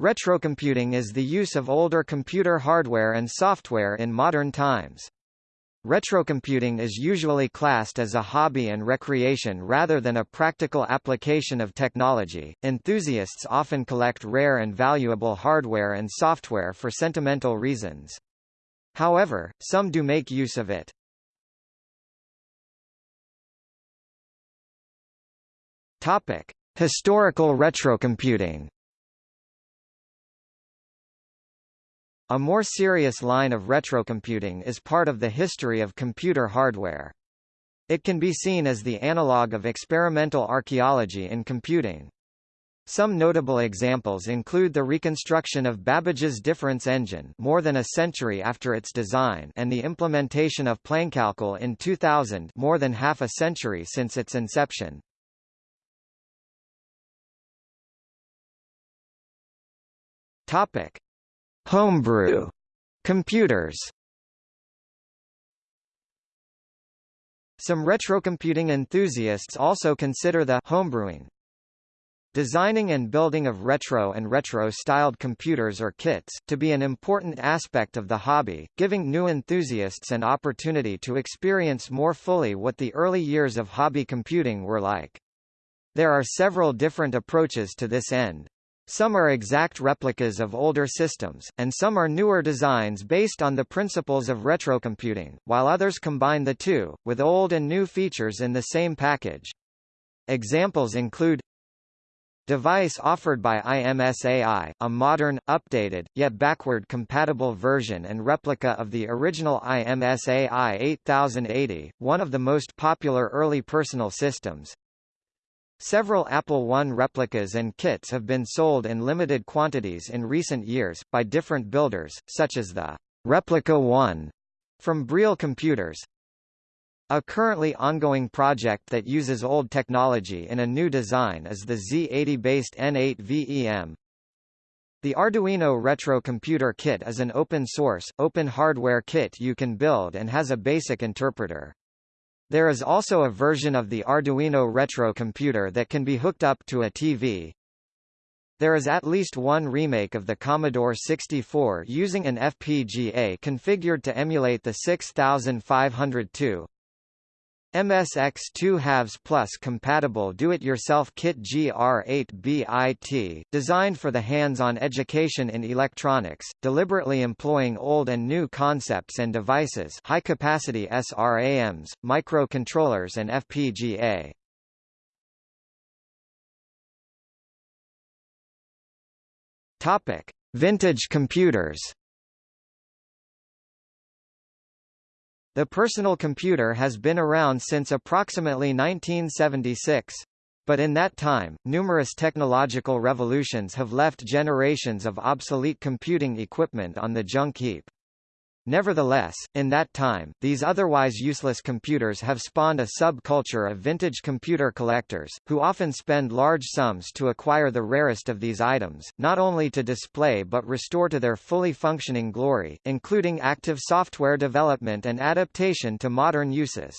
Retrocomputing is the use of older computer hardware and software in modern times. Retrocomputing is usually classed as a hobby and recreation rather than a practical application of technology. Enthusiasts often collect rare and valuable hardware and software for sentimental reasons. However, some do make use of it. Topic: Historical retrocomputing. A more serious line of retrocomputing is part of the history of computer hardware. It can be seen as the analog of experimental archaeology in computing. Some notable examples include the reconstruction of Babbage's difference engine more than a century after its design and the implementation of Plankalkül in 2000 more than half a century since its inception. Topic: Homebrew computers Some retrocomputing enthusiasts also consider the homebrewing designing and building of retro and retro-styled computers or kits, to be an important aspect of the hobby, giving new enthusiasts an opportunity to experience more fully what the early years of hobby computing were like. There are several different approaches to this end. Some are exact replicas of older systems, and some are newer designs based on the principles of retrocomputing, while others combine the two, with old and new features in the same package. Examples include Device offered by IMSAI, a modern, updated, yet backward-compatible version and replica of the original IMSAI 8080, one of the most popular early personal systems. Several Apple I replicas and kits have been sold in limited quantities in recent years, by different builders, such as the Replica 1 from Briel Computers. A currently ongoing project that uses old technology in a new design is the Z80-based N8 VEM. The Arduino Retro Computer Kit is an open-source, open hardware kit you can build and has a basic interpreter. There is also a version of the Arduino Retro computer that can be hooked up to a TV. There is at least one remake of the Commodore 64 using an FPGA configured to emulate the 6502, MSX2 halves plus compatible do-it-yourself kit GR8BIT, designed for the hands-on education in electronics, deliberately employing old and new concepts and devices high-capacity SRAMs, microcontrollers and FPGA. Vintage computers. The personal computer has been around since approximately 1976. But in that time, numerous technological revolutions have left generations of obsolete computing equipment on the junk heap. Nevertheless, in that time, these otherwise useless computers have spawned a subculture of vintage computer collectors, who often spend large sums to acquire the rarest of these items, not only to display but restore to their fully functioning glory, including active software development and adaptation to modern uses.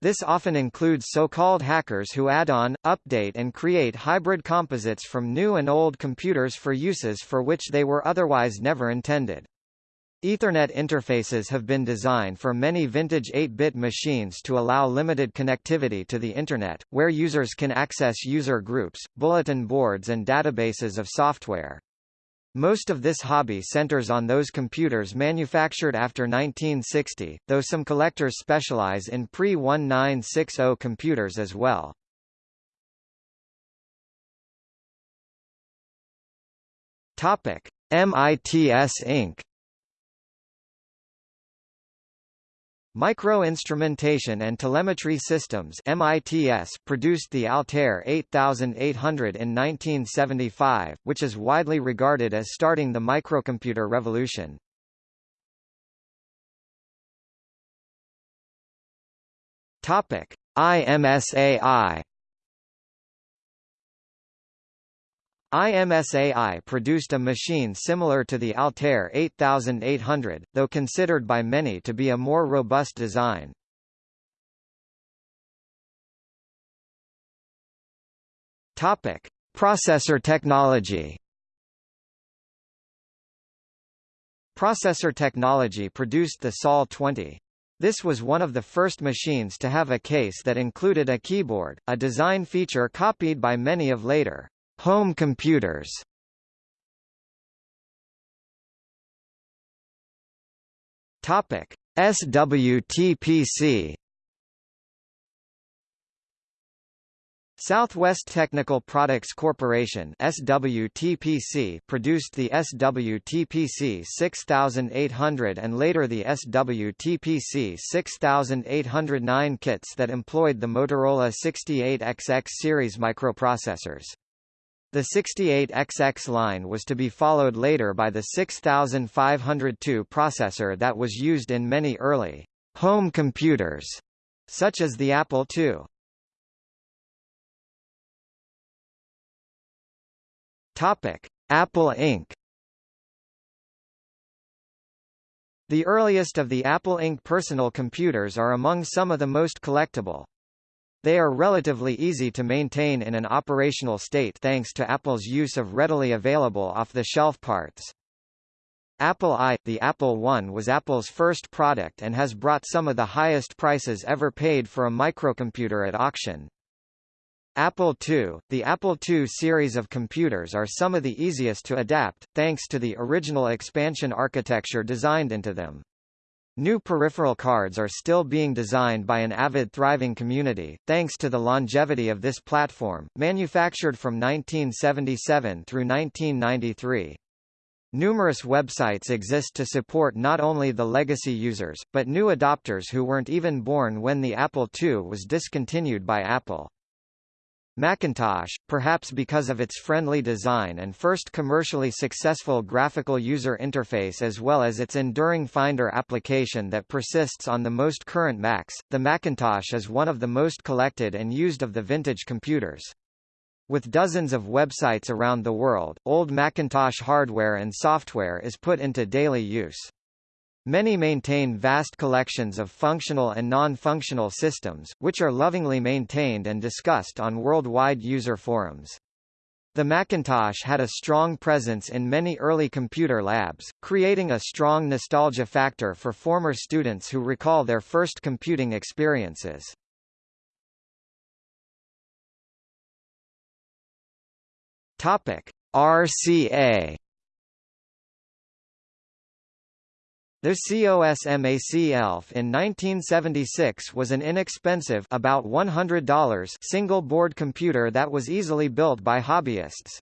This often includes so-called hackers who add on, update and create hybrid composites from new and old computers for uses for which they were otherwise never intended. Ethernet interfaces have been designed for many vintage 8-bit machines to allow limited connectivity to the Internet, where users can access user groups, bulletin boards and databases of software. Most of this hobby centers on those computers manufactured after 1960, though some collectors specialize in pre-1960 computers as well. MITS Inc. Micro-Instrumentation and Telemetry Systems MITS produced the Altair 8800 in 1975, which is widely regarded as starting the microcomputer revolution. Topic: IMSAI IMSAI produced a machine similar to the Altair 8800, though considered by many to be a more robust design. Topic: Processor technology. Processor technology produced the SOL 20. This was one of the first machines to have a case that included a keyboard, a design feature copied by many of later home computers. Topic: SWTPC Southwest Technical Products Corporation SWTPC produced the SWTPC 6800 and later the SWTPC 6809 kits that employed the Motorola 68XX series microprocessors. The 68XX line was to be followed later by the 6502 processor that was used in many early home computers, such as the Apple II. Topic: Apple Inc. The earliest of the Apple Inc. personal computers are among some of the most collectible. They are relatively easy to maintain in an operational state thanks to Apple's use of readily available off-the-shelf parts. Apple I, the Apple I was Apple's first product and has brought some of the highest prices ever paid for a microcomputer at auction. Apple II, the Apple II series of computers are some of the easiest to adapt, thanks to the original expansion architecture designed into them. New peripheral cards are still being designed by an avid thriving community, thanks to the longevity of this platform, manufactured from 1977 through 1993. Numerous websites exist to support not only the legacy users, but new adopters who weren't even born when the Apple II was discontinued by Apple. Macintosh, perhaps because of its friendly design and first commercially successful graphical user interface as well as its enduring Finder application that persists on the most current Macs, the Macintosh is one of the most collected and used of the vintage computers. With dozens of websites around the world, old Macintosh hardware and software is put into daily use. Many maintain vast collections of functional and non-functional systems, which are lovingly maintained and discussed on worldwide user forums. The Macintosh had a strong presence in many early computer labs, creating a strong nostalgia factor for former students who recall their first computing experiences. Topic: RCA The COSMAC ELF in 1976 was an inexpensive about $100 single-board computer that was easily built by hobbyists.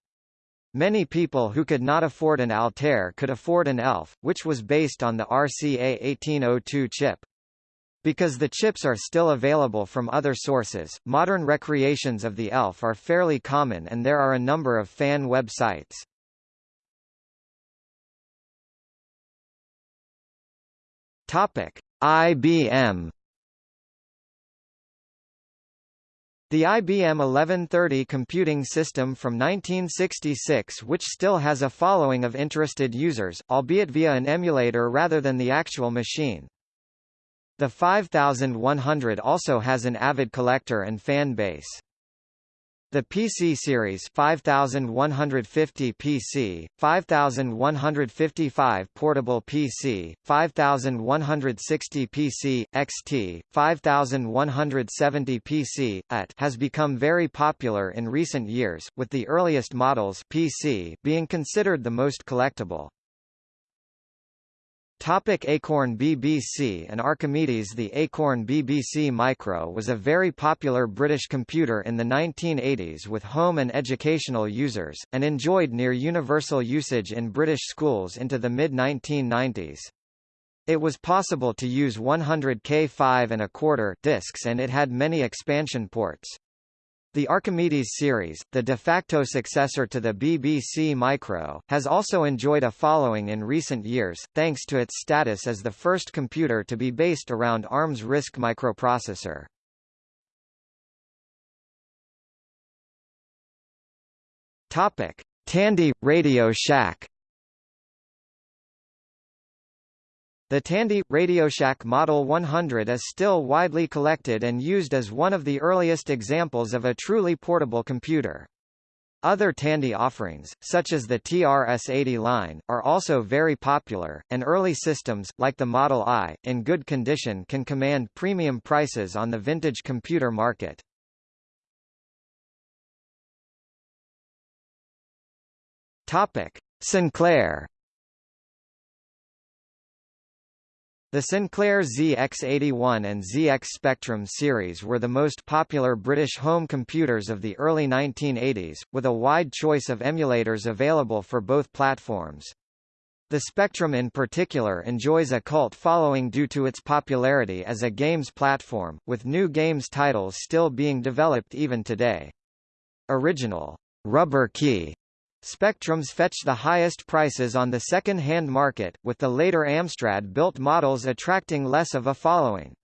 Many people who could not afford an Altair could afford an ELF, which was based on the RCA 1802 chip. Because the chips are still available from other sources, modern recreations of the ELF are fairly common and there are a number of fan websites. Topic: IBM The IBM 1130 computing system from 1966 which still has a following of interested users, albeit via an emulator rather than the actual machine. The 5100 also has an avid collector and fan base. The PC series 5150 PC, 5155 portable PC, 5160 PC, XT, 5170 PC, AT has become very popular in recent years, with the earliest models PC being considered the most collectible. Topic Acorn BBC and Archimedes The Acorn BBC Micro was a very popular British computer in the 1980s with home and educational users, and enjoyed near universal usage in British schools into the mid-1990s. It was possible to use 100K 5 and a quarter discs and it had many expansion ports. The Archimedes series, the de facto successor to the BBC Micro, has also enjoyed a following in recent years, thanks to its status as the first computer to be based around ARM's RISC microprocessor. Topic: Tandy Radio Shack The Tandy RadioShack Model 100 is still widely collected and used as one of the earliest examples of a truly portable computer. Other Tandy offerings, such as the TRS-80 line, are also very popular, and early systems, like the Model I, in good condition can command premium prices on the vintage computer market. Topic: Sinclair The Sinclair ZX81 and ZX Spectrum series were the most popular British home computers of the early 1980s, with a wide choice of emulators available for both platforms. The Spectrum in particular enjoys a cult following due to its popularity as a games platform, with new games titles still being developed even today. Original rubber key Spectrums fetch the highest prices on the second-hand market, with the later Amstrad-built models attracting less of a following.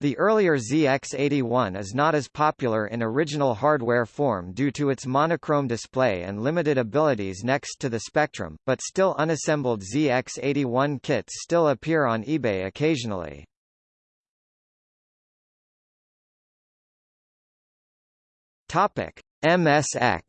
The earlier ZX81 is not as popular in original hardware form due to its monochrome display and limited abilities next to the Spectrum, but still unassembled ZX81 kits still appear on eBay occasionally. Topic: MSX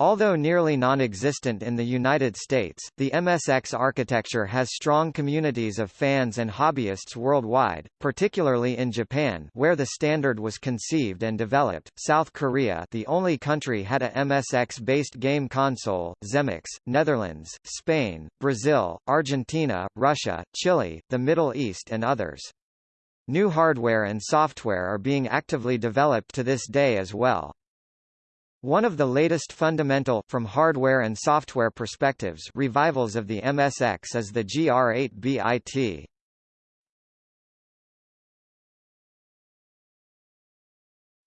Although nearly non-existent in the United States, the MSX architecture has strong communities of fans and hobbyists worldwide, particularly in Japan where the standard was conceived and developed, South Korea the only country had a MSX-based game console, Zemmix, Netherlands, Spain, Brazil, Argentina, Russia, Chile, the Middle East and others. New hardware and software are being actively developed to this day as well. One of the latest fundamental from hardware and software perspectives revivals of the MSX is the GR8BIT.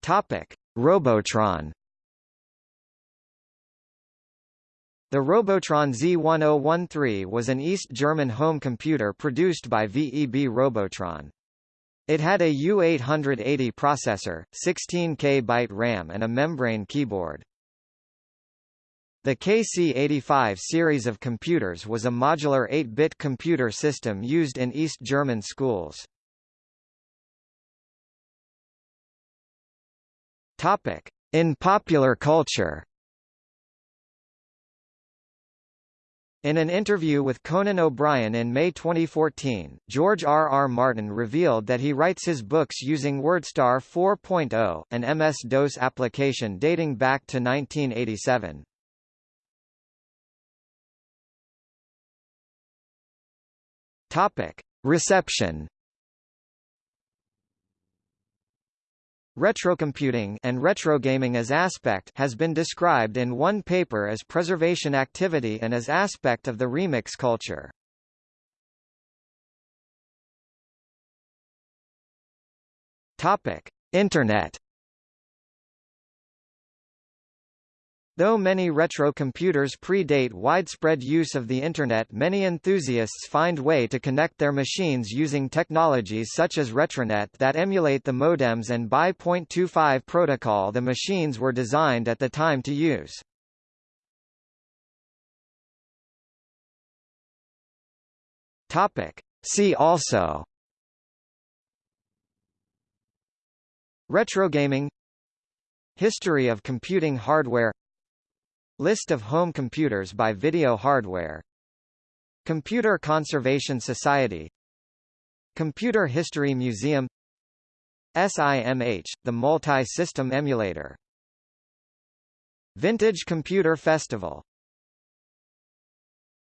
Topic: Robotron. The Robotron Z1013 was an East German home computer produced by VEB Robotron. It had a U880 processor, 16K byte RAM and a membrane keyboard. The KC-85 series of computers was a modular 8-bit computer system used in East German schools. In popular culture In an interview with Conan O'Brien in May 2014, George R. R. Martin revealed that he writes his books using WordStar 4.0, an MS-DOS application dating back to 1987. Topic: Reception. Retrocomputing and retrogaming as aspect has been described in one paper as preservation activity and as aspect of the remix culture. Topic: Internet Though many retro computers predate widespread use of the Internet many enthusiasts find way to connect their machines using technologies such as Retronet that emulate the modems and BY.25 protocol the machines were designed at the time to use. See also Retrogaming History of computing hardware List of home computers by Video Hardware. Computer Conservation Society. Computer History Museum. SIMH, the multi-system emulator. Vintage Computer Festival